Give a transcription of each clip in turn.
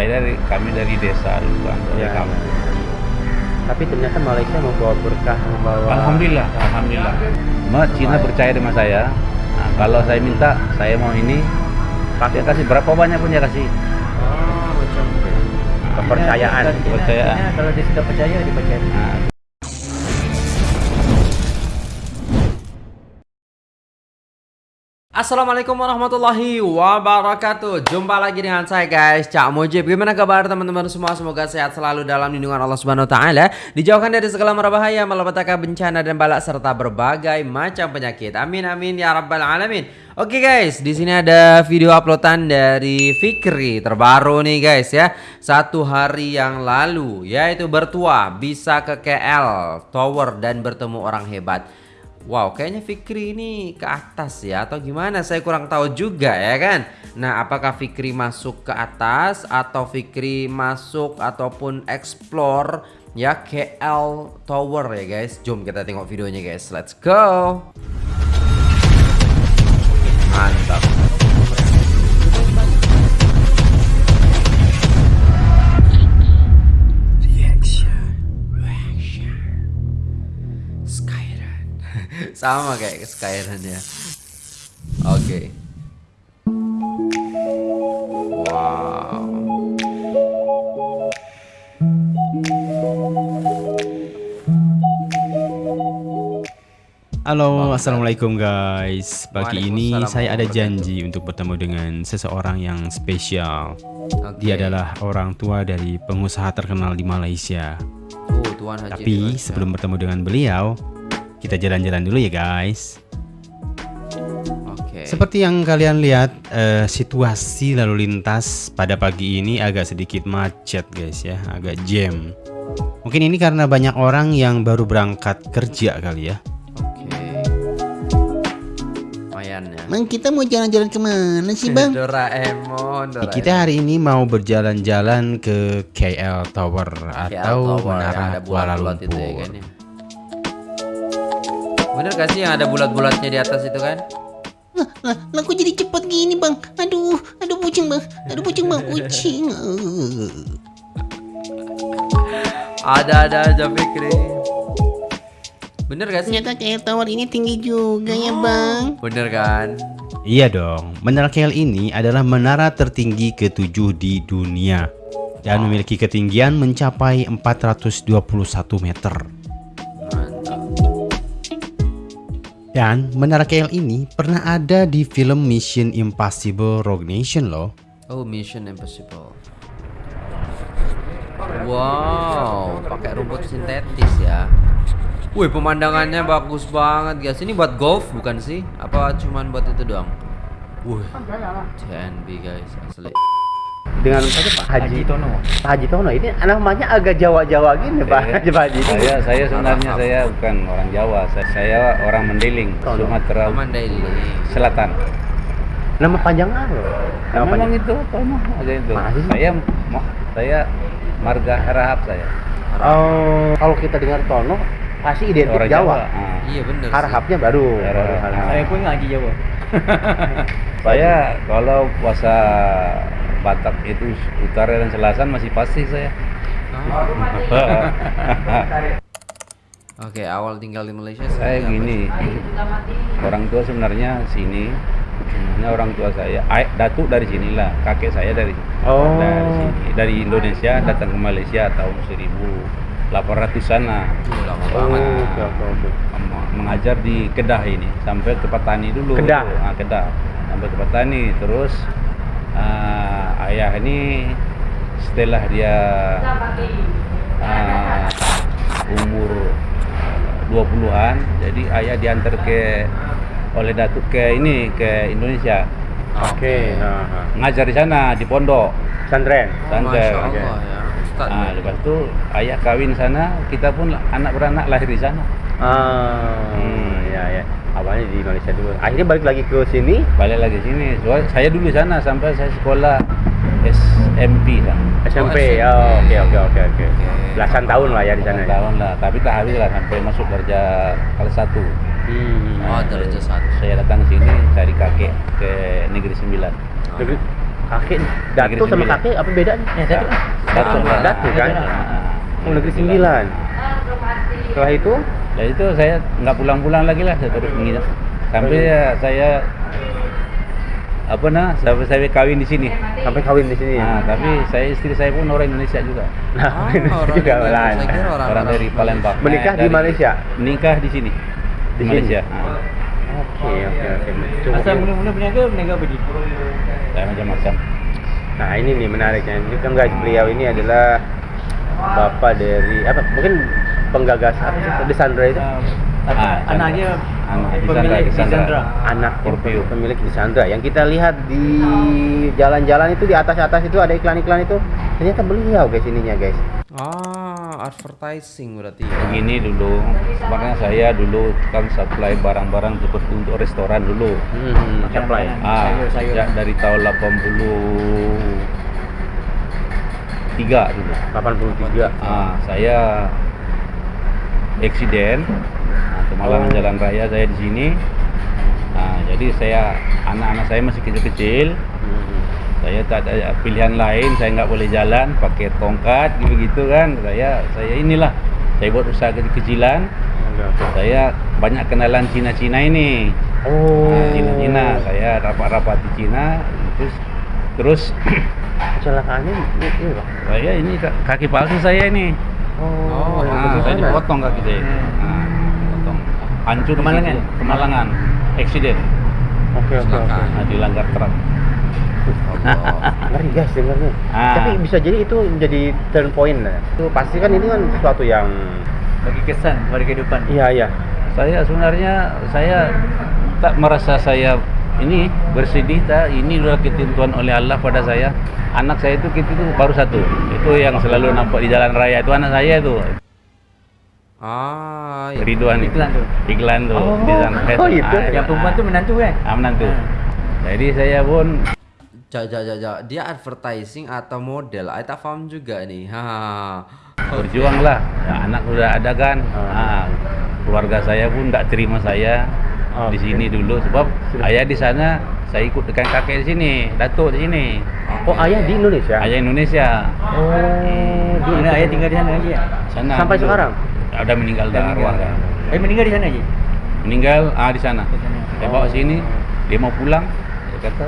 saya dari kami dari desa kan dari Ya, kampung. Tapi ternyata Malaysia membawa berkah, membawa Alhamdulillah, alhamdulillah. Cuma Cina percaya sama saya. Nah, kalau saya minta, saya mau ini, dia kasih berapa banyak pun dia kasih. Oh, macam kepercayaan. Ya, kepercayaan. Ya, kalau dia sudah percaya, dipercaya. Nah, Assalamualaikum warahmatullahi wabarakatuh. Jumpa lagi dengan saya guys Cak Mujib. Gimana kabar teman-teman semua? Semoga sehat selalu dalam lindungan Allah Subhanahu Wa Taala. Dijauhkan dari segala bahaya Malapetaka bencana dan balak Serta berbagai macam penyakit. Amin amin ya rabbal alamin. Oke guys di sini ada video uploadan dari Fikri Terbaru nih guys ya. Satu hari yang lalu Yaitu bertua Bisa ke KL Tower dan bertemu orang hebat Wow, kayaknya Fikri ini ke atas ya atau gimana? Saya kurang tahu juga ya kan. Nah, apakah Fikri masuk ke atas atau Fikri masuk ataupun explore ya KL Tower ya guys? Jom kita tengok videonya guys. Let's go. Mantap. Sama kayak Skyrun ya Oke Wow Halo, assalamualaikum guys. Pagi ini saya ada janji untuk bertemu dengan seseorang yang spesial. Oke. Dia adalah orang tua dari pengusaha terkenal di Malaysia. Oh, Tuan Haji Tapi sebelum bertemu dengan beliau, kita jalan-jalan dulu ya guys. Oke Seperti yang kalian lihat, eh, situasi lalu lintas pada pagi ini agak sedikit macet guys ya, agak jam. Mungkin ini karena banyak orang yang baru berangkat kerja kali ya. Oke Lumayan ya Bang, kita mau jalan-jalan ke mana sih, Bang? Doraemon, Doraemon. Kita hari ini mau berjalan-jalan ke KL Tower KL atau Tower, Menara Kuala Lumpur. itu ya kan ya. Bener gak sih yang ada bulat-bulatnya di atas itu kan? Lah, lah, lah kok jadi cepat gini, Bang? Aduh, aduh kucing, Bang. Aduh kucing, Bang. Kucing. Ada-ada aja Fikri Bener gak sih? Ternyata kayak tower ini tinggi juga ya, Bang. Bener kan? Iya dong, Menara KL ini adalah menara tertinggi ketujuh di dunia dan memiliki ketinggian mencapai 421 meter. Dan Menara KL ini pernah ada di film Mission Impossible Rogue Nation loh. Oh Mission Impossible Wow pakai rumput sintetis ya Wih pemandangannya bagus banget guys Ini buat golf bukan sih? Apa cuman buat itu doang? Wih TNB guys asli Dengan saja Pak Haji, Tono. Pak Haji Tono ini namanya agak Jawa-Jawa gini, Pak Iya. Haji Pak Haji. saya saya sebenarnya saya bukan orang Jawa, saya, saya orang Mendeling, Tono. Sumatera Mandailing Selatan. Nama panjang apa? Nama Nah, memang panjang. itu Tono aja itu. Masa sih? Saya saya marga Harahap saya. Oh, kalau kita dengar Tono pasti identik Orang Jawa. Jawa. Ah. Iya bener sih. Harhapnya baru. Harhap. Saya pun ngaji Jawa. Saya kalau puasa Batak itu utara dan selatan masih pasti saya. Ah. Oke awal tinggal di Malaysia saya gini, orang tua sebenarnya sini, sebenarnya orang tua saya, ay, datuk dari sinilah, kakek saya dari Oh. dari sini, dari Indonesia datang ke Malaysia tahun 1800-an Tuh, lama Oh, banget oke, oke, oke. mengajar di Kedah ini sampai ke Petani dulu. Kedah? Ah, Kedah sampai ke Petani terus ah, ayah ini setelah dia ah, umur 20-an jadi ayah diantar ke oleh datuk ke ini ke Indonesia Oke. ha. ngajar di sana di pondok Sandren. Santai. Masya Allah ya Nah, lepas itu ayah kawin sana kita pun anak beranak lahir di sana Ah, Hmm. Ya ya. Awalnya di Malaysia dulu. Akhirnya balik lagi ke sini. balik lagi sini saya dulu di sana sampai saya sekolah SMP sana SMP. SMP. Oh, oke oke oke oke. Belasan tahun lah ya di sana. Belasan tahun lah tapi tak habis lah sampai masuk kerja kelas satu Hmm. Oh derajat satu saya datang sini cari kakek ke negeri sembilan Negeri, Kakek Datuk sama kakek apa bedanya? Ya, Datuk lah. Datuk lah. Datuk kan? Oh, negeri sembilan. Setelah itu Dari itu saya nggak pulang-pulang lagi lah, saya terus menginap. Sampai ya, saya apa nah, sampai saya kawin di sini. sampai kawin di sini. Nah, tapi saya istri saya pun orang Indonesia juga. Nah, Ah, orang juga Indonesia. lain. Saya kira orang, Orang dari Palembang. Menikah di Malaysia? Menikah di sini. Di, Malaysia. Oke, oke, oke. Asal ya. mula-mula berniaga, berniaga apa saya macam-macam. Nah, ini nih menariknya. Ini kan guys, beliau ini adalah bapak dari apa? Mungkin penggagas apa sih? The Sandra itu? Ah, anak Chandra. dia Anak di pemilik. Chandra. anak Scorpio. pemilik di Sandra yang kita lihat di jalan-jalan itu di atas-atas itu ada iklan-iklan itu ternyata beliau guys ininya guys Ah, advertising berarti. ya. Begini dulu, makanya saya dulu kan supply barang-barang seperti untuk restoran dulu. hmm, supply. Ah, Sayur-sayur. ya, dari tahun 83 dulu. 83 Ah, saya eksiden nah, kemalangan Oh. jalan raya saya di sini. Nah, jadi saya anak-anak saya masih kecil-kecil. Hmm. Saya tak ada pilihan lain, saya nggak boleh jalan pakai tongkat gitu kan. Saya saya inilah saya buat usaha kecil-kecilan. Saya banyak kenalan Cina-Cina ini. oh Nah, Cina-Cina, saya rapat-rapat di Cina, terus terus kecelakaannya ini, ini saya ini ka- kaki palsu saya ini. Oh, yang Nah, saya sana. dipotong kaki saya. Hmm. Nah, potong. Hancur di Kemalangan? Kemalangan. Eksiden. oke oke oke. Nah, dilanggar truk. Allah. ngeri guys dengarnya Ah. tapi bisa jadi itu menjadi turn point lah itu pasti kan ini kan sesuatu yang Bagi kesan pada kehidupan. iya iya Saya sebenarnya saya tak merasa saya ini bersedih tak ini adalah ketentuan oleh Allah pada saya. Anak saya itu itu baru satu. Itu yang selalu nampak di jalan raya itu anak saya itu. Ah, iya. Ridwan itu. Iklan tuh. Iklan tuh Oh, di raya oh, itu. itu. Ah, Yang perempuan tu menantu kan? Ah, menantu. Ah. Jadi saya pun Ja, ja, ja, ja. Dia advertising atau model? I tak paham juga nih. Ha. berjuang lah. Ya, anak sudah ada kan. Ah. Ah, keluarga saya pun tidak terima saya di sini dulu sebab ayah di sana saya ikut dengan kakek di sini, datuk di sini. oh ayah di Indonesia Ayah Indonesia. oh di Mana ayah tinggal di sana lagi ya? Sana Sampai dulu. sekarang? Ada meninggal dah arwah dah. Ayah meninggal di sana je? Meninggal ah di sana. Di sana. Saya bawa sini, dia mau pulang, dia kata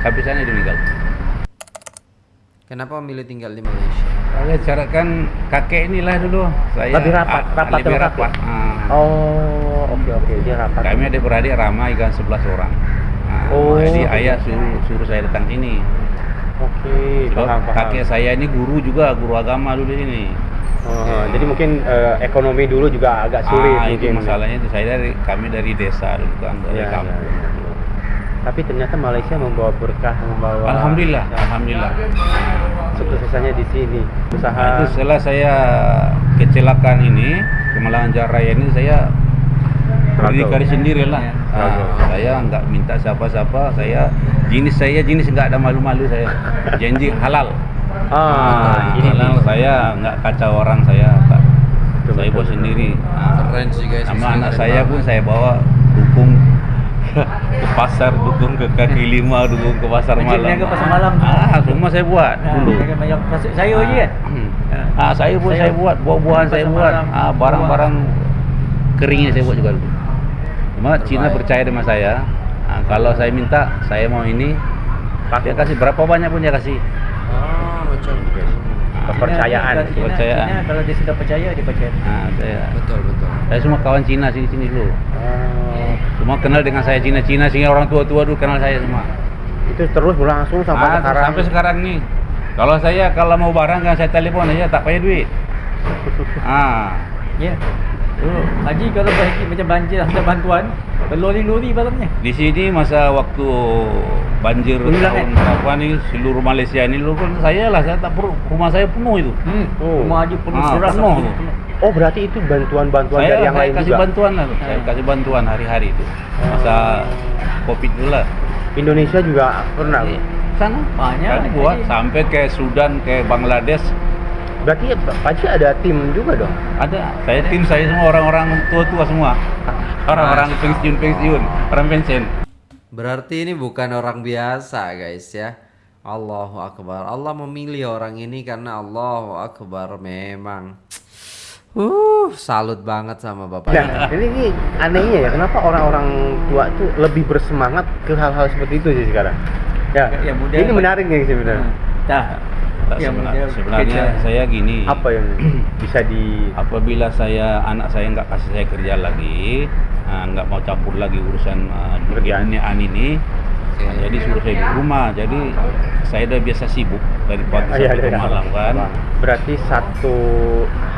sampai sana dia meninggal. Kenapa memilih tinggal di Malaysia? Saya carakan kakek inilah dulu. Saya Lebih rapat, ah, rapat lebih rapat. kakek? Ah. oh oke oke dia rapat Kami adik beradik ramai kan 11 orang. Nah, Oh. Jadi ayah suruh suruh saya datang sini. oke Sebab paham paham kakek saya ini guru juga, guru agama dulu ini. Oh, jadi mungkin eh, ekonomi dulu juga agak sulit ah, itu masalahnya itu saya dari kami dari desa dulu kan, dari Ya, kampung. ya, ya. Tapi ternyata Malaysia membawa berkah, membawa Alhamdulillah, alhamdulillah. Suksesannya di sini. Usaha Nah, itu setelah saya kecelakaan ini, kemalangan jalan raya ini saya berdikari sendiri lah. Ya, struggle. saya nggak minta siapa-siapa, saya jenis saya jenis nggak ada malu-malu saya. Janji halal. Ah, Nah, ini halal nih. saya nggak kacau orang saya. tak. Betul, saya bawa sendiri. Nah, Keren sih guys. sama anak saya pun saya bawa dukung ke pasar, dukung ke kaki lima, dukung ke pasar malam. niaga pasar malam. Ah, semua saya buat Nah, dulu. banyak sayur je kan? Hmm. Ah. Ah, saya pun Saya- saya buat, buah-buahan saya buat. malam, Ah, barang-barang keringnya saya buat juga dulu. Cuma Cina Terbaik. percaya dengan saya. Ah, kalau saya minta, saya mau ini, dia kasih berapa banyak pun dia kasih. Ah, macam kepercayaan. Cina- Cina- Kepercayaan. Cina kalau dia sudah percaya, dia percaya. Ah, saya, betul betul. saya semua kawan Cina sini-sini dulu. Oh, Semua kenal dengan saya Cina-Cina sehingga orang tua-tua dulu kenal saya semua. itu terus berlangsung sampai Ah, sekarang. sampai sekarang nih. Kalau saya kalau mau barang kan saya telepon aja tak payah duit. Ah, Ya. Oh, Haji kalau bagi macam banjir ada bantuan, berlori-lori barangnya. Di sini masa waktu banjir tahun berapa nih seluruh Malaysia ini lu kan saya lah saya tak perlu rumah saya penuh itu. Hmm. Oh. Rumah Haji penuh Ah, beras. penuh. penuh. Oh, berarti itu bantuan-bantuan Saya, dari yang saya lain kasih juga. bantuan lah, saya Ah. kasih bantuan hari-hari itu. Masa Covid dulu lah. Indonesia juga pernah. Bu? Sana Banyak, Kami buat sampai ke Sudan, ke Bangladesh Berarti ya, Pak Haji ada tim juga dong. ada. Saya tim saya semua orang-orang tua-tua semua. Orang-orang pensiun-pensiun, orang pensiun. Berarti ini bukan orang biasa guys ya. Allahu Akbar. Allah memilih orang ini karena Allahu Akbar memang. Uh, salut banget sama bapak. Nah, ini, ini anehnya ya, kenapa orang-orang tua tuh lebih bersemangat ke hal-hal seperti itu sih sekarang? Ya, Yang muda- ini menarik nih sebenarnya. Nah, Yang sebenar- sebenarnya kerja. saya gini Apa yang bisa di apabila saya anak saya nggak kasih saya kerja lagi ah, nggak mau campur lagi urusan uh, Pekerjaan. ini nah, jadi suruh saya di rumah jadi saya udah biasa sibuk dari pagi iya, sampai ke iya. malam kan Berarti satu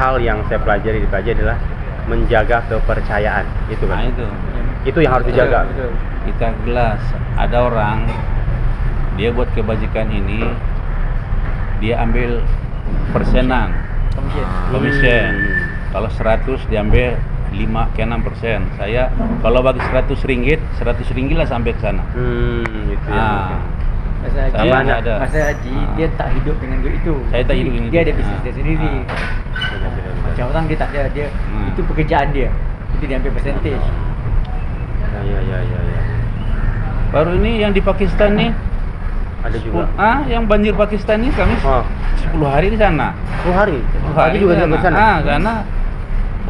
hal yang saya pelajari di PAJ adalah menjaga kepercayaan, itu nah kan? itu Itu yang harus dijaga. Kita gelas ada orang dia buat kebajikan ini dia ambil persenan Komisen. komisen Hmm. kalau 100 diambil 5 ke 6 persen saya kalau bagi 100 ringgit 100 ringgit lah sampai ke sana Hmm, itu ya. ah Masa haji, ada. masa haji Ah. dia tak hidup dengan duit itu. Saya tak hidup dengan Dia ada bisnis Ah. dia sendiri. Ah. Macam orang dia tak ada dia Hmm. itu pekerjaan dia. Itu dia ambil percentage. Ya, ya, ya, ya, ya. baru ini yang di Pakistan nih Ada juga. ah yang banjir Pakistan nih kami Oh, 10 hari di sana 10 hari. 10 Hari juga di sana. ah karena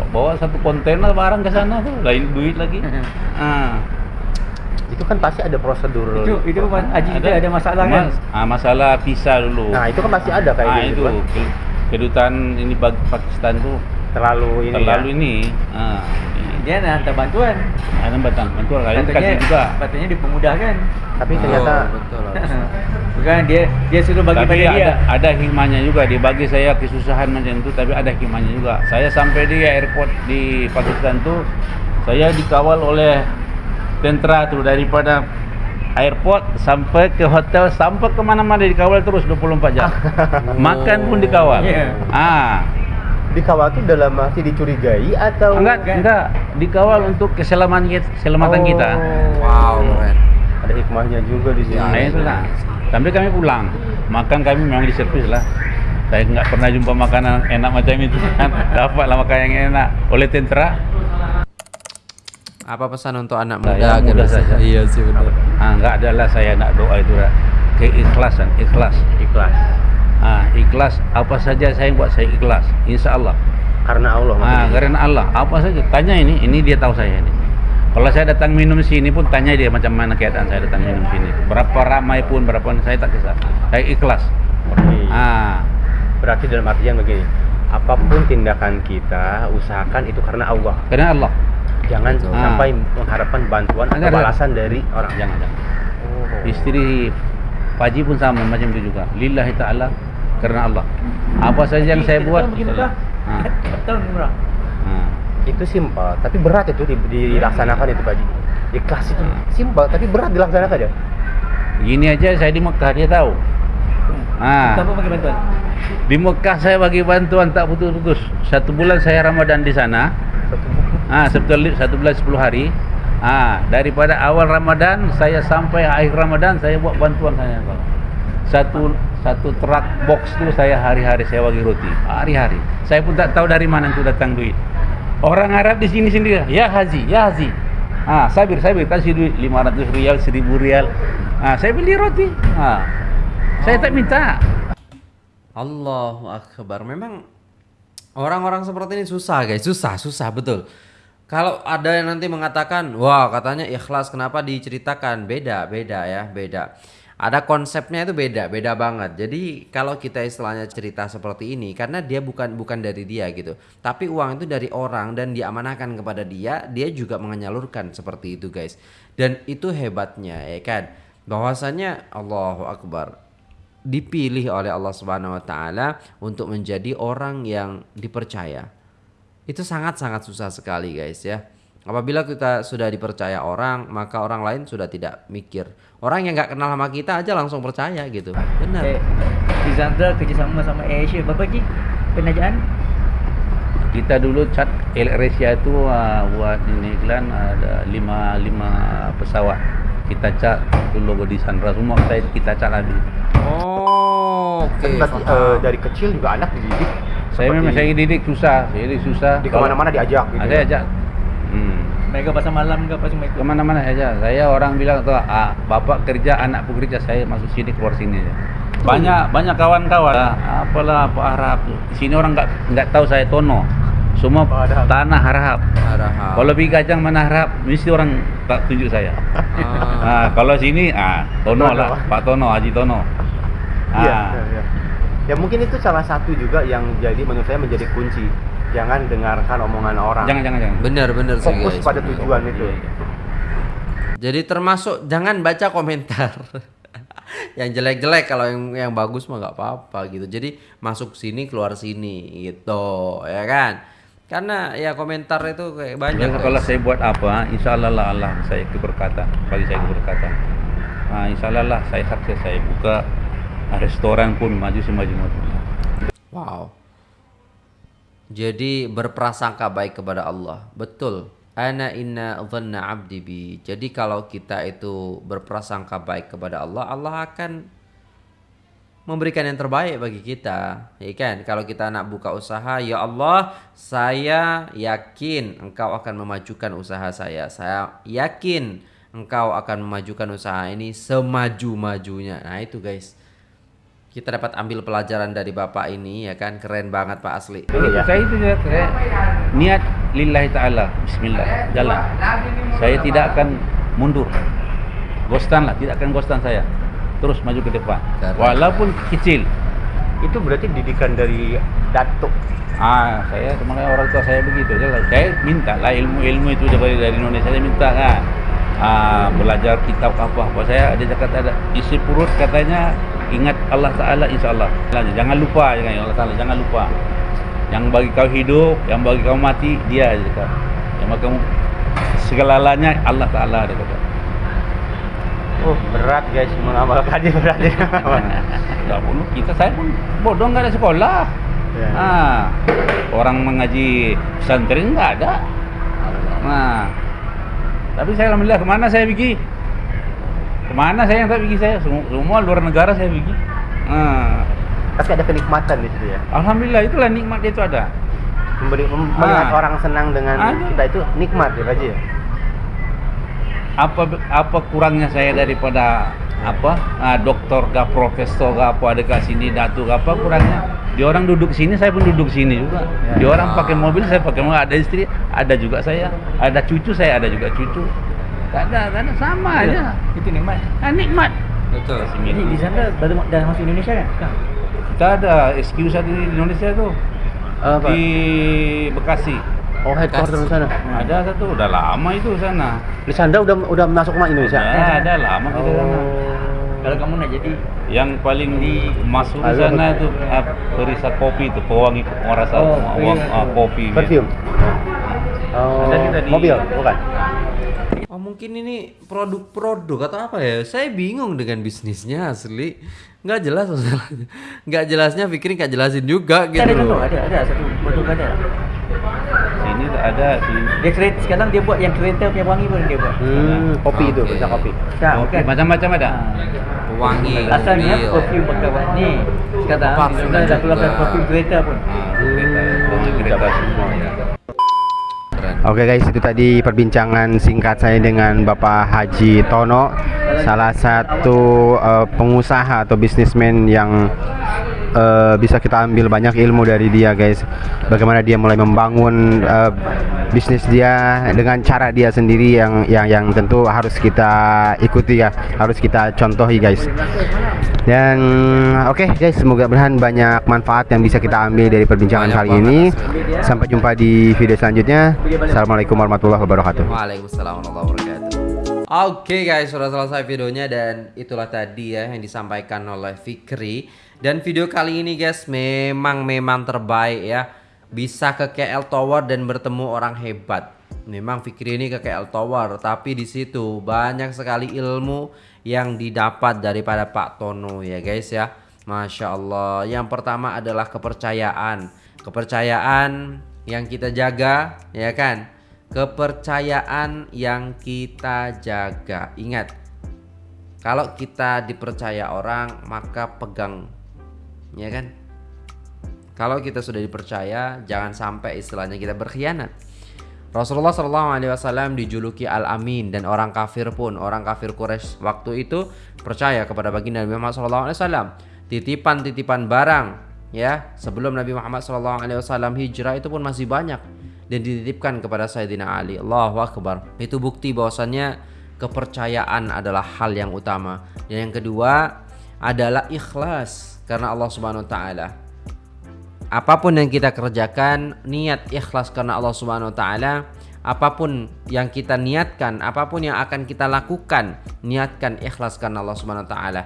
bawa satu kontainer barang ke sana tuh lain duit lagi ah Itu kan pasti ada prosedur. itu itu mas- haji kita ada masalah kan. Mas- ah, masalah visa dulu Nah, itu kan pasti ada kayak ah, gitu. itu kan. ke- kedutaan ini Pakistan tuh Terlalu ini terlalu ya. ini ah, Dia nak hantar bantuan. ada batang bantuan kalian Katanya kasih juga katanya dipermudahkan. Tapi ternyata Oh, betul. Bukan dia dia suruh bagi tapi pada dia. ada ada hikmahnya juga dibagi saya kesusahan macam itu tapi ada hikmahnya juga saya sampai di airport di Pakistan tuh saya dikawal oleh tentara tuh daripada airport sampai ke hotel sampai ke mana-mana dikawal terus 24 jam makan pun dikawal Iya. ah dikawal tuh dalam arti dicurigai atau enggak enggak dikawal untuk keselamatan kita, keselamatan Oh. kita Wow, keren. Ada hikmahnya juga di sini. Ya, Nah itulah. Sampai kami pulang, makan kami memang diservis lah. Saya nggak pernah jumpa makanan enak macam itu kan. Dapatlah makanan yang enak oleh tentara. Apa pesan untuk anak muda yang agar muda saja. Iya sih benar. Ah nggak adalah saya nak doa itu lah. Keikhlasan, ikhlas. Ikhlas. Ah ikhlas. Apa saja saya buat saya ikhlas. Insya Allah. Karena Allah. Ah karena Allah. Apa saja. Tanya ini, ini dia tahu saya ini. Kalau saya datang minum sini pun tanya dia macam mana keadaan saya datang minum sini. Berapa ramai pun, berapa saya tak kisah. Saya ikhlas. Oke. Ah, Berarti dalam artian begini. Apa pun tindakan kita, usahakan itu karena Allah. karena Allah. Jangan Betul. sampai mengharapkan bantuan atau balasan dari orang. Jangan, jangan. Oh. Istri Paji pun sama macam itu juga. Lillahi ta'ala karena Allah. Apa saja yang saya buat. Ha. Itu simpel, tapi berat itu di- dilaksanakan itu Pak Haji. Ikhlas itu Hmm. simpel, tapi berat dilaksanakan ya. Gini aja saya di Mekah dia tahu. Ah, bantuan? di Mekah saya bagi bantuan tak putus-putus. Satu bulan saya Ramadan di sana. Ah, satu, satu bulan 10 hari. Ah, daripada awal Ramadan saya sampai akhir Ramadan saya buat bantuan saya. Satu satu truk box tu saya hari-hari saya bagi roti. Hari-hari. Saya pun tak tahu dari mana itu datang duit. Orang Arab di sini sendiri, ya Haji, ya Haji. Ah, sabir, sabir kasih duit 500 rial, 1000 rial. Ah, saya beli roti. Ah. Saya tak minta. Allahu Akbar. Memang orang-orang seperti ini susah guys, susah, susah betul. Kalau ada yang nanti mengatakan, wah katanya ikhlas kenapa diceritakan? Beda, beda ya, beda. Ada konsepnya itu beda, beda banget. Jadi kalau kita istilahnya cerita seperti ini, karena dia bukan bukan dari dia gitu, tapi uang itu dari orang dan diamanahkan kepada dia, dia juga menyalurkan seperti itu guys. Dan itu hebatnya ya kan, bahwasanya Allahu Akbar dipilih oleh Allah Subhanahu wa taala untuk menjadi orang yang dipercaya. Itu sangat-sangat susah sekali guys ya. Apabila kita sudah dipercaya orang, maka orang lain sudah tidak mikir. Orang yang nggak kenal sama kita aja langsung percaya gitu. Benar. Eh, Rizandra kerjasama sama AirAsia berapa lagi penajaan? Kita dulu cat Asia itu uh, buat ini iklan ada lima lima pesawat. Kita cat itu logo di Sandra semua saya kita cat lagi. Oh, oke. Berarti, paham. eh, dari kecil juga anak dididik. Saya memang saya didik susah, saya didik susah. di ke mana-mana diajak gitu. Ada ya. ajak. Mereka pasal malam ke pasal mereka. Ke mana-mana saja. Saya orang bilang tuh, ah, bapak kerja, anak pun kerja, saya masuk sini keluar sini aja. Banyak banyak kawan-kawan. Ah, apalah apa Arab. Di sini orang nggak nggak tahu saya Tono. Semua Oh, ada. tanah Arab. Arahap. Kalau pergi kacang mana Arab, mesti orang tak tunjuk saya. Ah. Ah, kalau sini, ah Tono Tono. lah, Pak Tono, Haji Tono. Iya, Ah. iya, iya. Ya mungkin itu salah satu juga yang jadi menurut saya menjadi kunci. Jangan dengarkan omongan orang. Jangan jangan jangan. Bener bener sih Fokus guys. pada bener. tujuan itu. Iya, iya. Jadi termasuk jangan baca komentar. yang jelek-jelek kalau yang yang bagus mah nggak apa-apa gitu. Jadi masuk sini keluar sini gitu, ya kan? Karena ya komentar itu kayak banyak. Guys. kalau saya buat apa, insya Allah lah Allah saya keberkatan, bagi saya keberkatan. Nah, insya Allah lah saya sukses saya buka restoran pun maju semaju maju. Wow. Jadi berprasangka baik kepada Allah. Betul. Ana inna dhanna abdi bi. Jadi kalau kita itu berprasangka baik kepada Allah, Allah akan memberikan yang terbaik bagi kita. Ya kan? Kalau kita nak buka usaha, ya Allah, saya yakin Engkau akan memajukan usaha saya. Saya yakin Engkau akan memajukan usaha ini semaju-majunya. Nah, itu guys. Kita dapat ambil pelajaran dari Bapak ini ya kan keren banget Pak asli. Iya. Saya itu juga saya niat lillahi taala, bismillah, jalan. Saya tidak akan mundur. Gostan lah, tidak akan gostan saya. Terus maju ke depan. Keren. Walaupun kecil. Itu berarti didikan dari datuk. Ah, saya sebenarnya orang tua saya begitu. Saya, saya minta lah ilmu-ilmu itu dari dari Indonesia saya minta kan. Ah, belajar kitab apa apa saya ada cakap ada isi perut katanya ingat Allah Taala insya Allah. Jangan lupa jangan Allah Taala jangan lupa. Yang bagi kau hidup, yang bagi kau mati dia aja cakap. Yang bagi kamu segalanya Allah Taala dia kata. Oh, berat guys mengamalkannya berat. ya. Enggak perlu kita saya pun bodoh nggak ada sekolah. Ya. Ah, orang mengaji pesantren nggak ada. Nah, tapi saya alhamdulillah ke mana saya pergi? Ke mana saya yang tak pergi saya? Semua, luar negara saya pergi. Nah, Tapi ada kenikmatan di situ ya. alhamdulillah itulah nikmat itu ada. Memberi, mem- melihat Ah. orang senang dengan Ada. kita itu nikmat ya Haji ya. Apa apa kurangnya saya daripada apa ah, doktor gak profesor gak apa ada kat sini datu gak apa kurangnya dia orang duduk sini saya pun duduk sini juga Ya. dia orang pakai mobil saya pakai mobil ada istri ada juga saya ada cucu saya ada juga cucu tak ada tak ada sama aja Itu nikmat. ah, nikmat Betul. Jadi di sana baru dah masuk Indonesia kan? Kita ada SQ satu di Indonesia tuh Apa? di Bekasi Oh, headquarter di sana. ada satu udah lama itu sana Di sana udah udah masuk ke Indonesia. udah ada lama kita Oh. sana Kalau kamu nak jadi yang paling di masuk di sana itu ah, perisa kopi itu pewangi rasa Oh, ah, kopi Perfume. Oh, Ada kita di- mobil, bukan? Oh mungkin ini produk-produk atau apa ya? Saya bingung dengan bisnisnya asli. Nggak jelas masalahnya. Nggak jelasnya pikirin nggak jelasin juga gitu ada contoh, ada ada satu produk ada. sini ada di Dia kereta sekarang dia buat yang kereta punya wangi pun dia buat. Hmm, kopi itu, Oke. bisa kopi. Tak, kopi macam-macam ada Ha. Wangi, Asalnya mobil. perfume pakai wangi. Sekarang Parfum dah dah keluarkan perfume kereta pun. Ah, kereta, wangi kereta semua ya. Oke guys, itu tadi perbincangan singkat saya dengan Bapak Haji Tono, salah satu eh, pengusaha atau bisnismen yang eh, bisa kita ambil banyak ilmu dari dia guys. Bagaimana dia mulai membangun eh, bisnis dia dengan cara dia sendiri yang yang yang tentu harus kita ikuti ya, harus kita contohi guys. Dan oke guys, semoga berhan banyak manfaat yang bisa kita ambil dari perbincangan Banyak kali ini. Sampai jumpa di video selanjutnya. Assalamualaikum warahmatullahi wabarakatuh. Waalaikumsalam warahmatullahi wabarakatuh. Oke guys, sudah selesai videonya dan itulah tadi ya yang disampaikan oleh Fikri. Dan video kali ini guys memang memang terbaik ya. Bisa ke KL Tower dan bertemu orang hebat. Memang Fikri ini ke KL Tower, tapi di situ banyak sekali ilmu yang didapat daripada Pak Tono ya guys ya. Masya Allah. Yang pertama adalah kepercayaan. Kepercayaan yang kita jaga ya kan kepercayaan yang kita jaga. Ingat, kalau kita dipercaya orang, maka pegang, ya kan? Kalau kita sudah dipercaya, jangan sampai istilahnya kita berkhianat. Rasulullah Shallallahu Alaihi Wasallam dijuluki Al Amin dan orang kafir pun orang kafir Quraisy waktu itu percaya kepada baginda Nabi Muhammad Shallallahu Alaihi Wasallam. Titipan-titipan barang ya sebelum Nabi Muhammad Shallallahu Alaihi Wasallam hijrah itu pun masih banyak dan dititipkan kepada Sayyidina Ali. Allahu Akbar. Itu bukti bahwasannya kepercayaan adalah hal yang utama. Dan yang kedua adalah ikhlas karena Allah Subhanahu wa taala. Apa pun yang kita kerjakan, niat ikhlas karena Allah Subhanahu wa taala. Apa pun yang kita niatkan, apa pun yang akan kita lakukan, niatkan ikhlas karena Allah Subhanahu wa taala.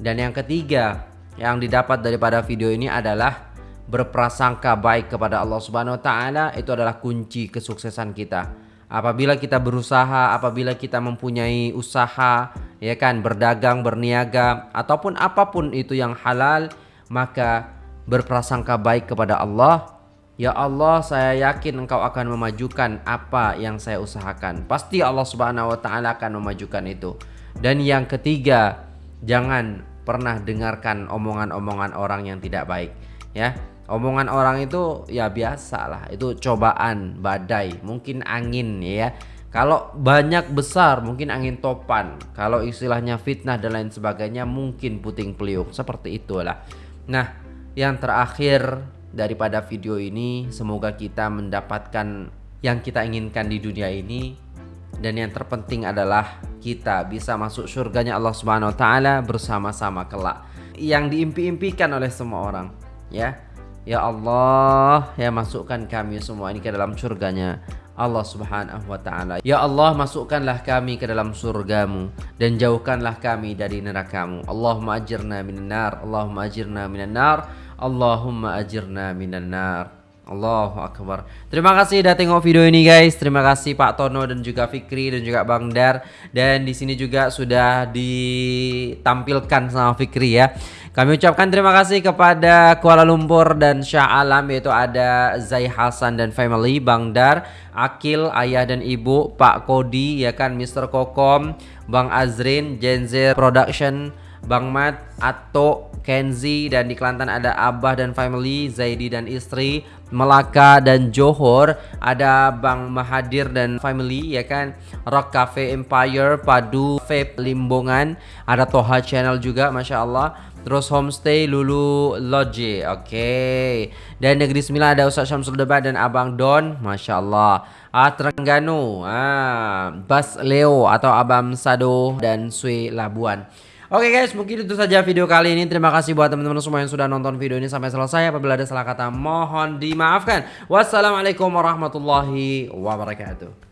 Dan yang ketiga, yang didapat daripada video ini adalah berprasangka baik kepada Allah Subhanahu wa taala itu adalah kunci kesuksesan kita. Apabila kita berusaha, apabila kita mempunyai usaha, ya kan, berdagang, berniaga ataupun apa pun itu yang halal, maka berprasangka baik kepada Allah. Ya Allah, saya yakin Engkau akan memajukan apa yang saya usahakan. Pasti Allah Subhanahu wa taala akan memajukan itu. Dan yang ketiga, jangan pernah dengarkan omongan-omongan orang yang tidak baik, ya. Omongan orang itu ya biasa lah, itu cobaan, badai, mungkin angin ya. Kalau banyak besar mungkin angin topan. Kalau istilahnya fitnah dan lain sebagainya mungkin puting peliuk seperti itulah. Nah, yang terakhir daripada video ini semoga kita mendapatkan yang kita inginkan di dunia ini dan yang terpenting adalah kita bisa masuk surganya Allah Subhanahu wa taala bersama-sama kelak yang diimpi-impikan oleh semua orang ya ya Allah ya masukkan kami semua ini ke dalam surganya. Allah Subhanahu wa taala. Ya Allah masukkanlah kami ke dalam surgamu dan jauhkanlah kami dari nerakamu. Allahumma ajirna minan nar Allahumma ajirna minan nar Allahumma ajirna minan nar Allahu Akbar. Terima kasih udah tengok video ini guys. Terima kasih Pak Tono dan juga Fikri dan juga Bang Dar. Dan di sini juga sudah ditampilkan sama Fikri ya. Kami ucapkan terima kasih kepada Kuala Lumpur dan Shah Alam Yaitu ada Zai Hasan dan family Bang Dar Akil, ayah dan ibu Pak Kodi ya kan Mr. Kokom Bang Azrin, Genzer Production Bang Mat, Ato, Kenzi dan di Kelantan ada Abah dan family, Zaidi dan istri, Melaka dan Johor, ada Bang Mahadir dan family ya kan, Rock Cafe Empire, Padu, Vape Limbongan, ada Toha Channel juga Masya Allah. Terus homestay Lulu Lodge, oke. Okay. Dan Negeri Sembilan ada Ustaz Syamsul Debat dan Abang Don, masya Allah. Ah Terengganu, ah Bas Leo atau Abang Sado dan Sui Labuan. Oke guys, mungkin itu saja video kali ini. Terima kasih buat teman-teman semua yang sudah nonton video ini sampai selesai. Apabila ada salah kata, mohon dimaafkan. Wassalamualaikum warahmatullahi wabarakatuh.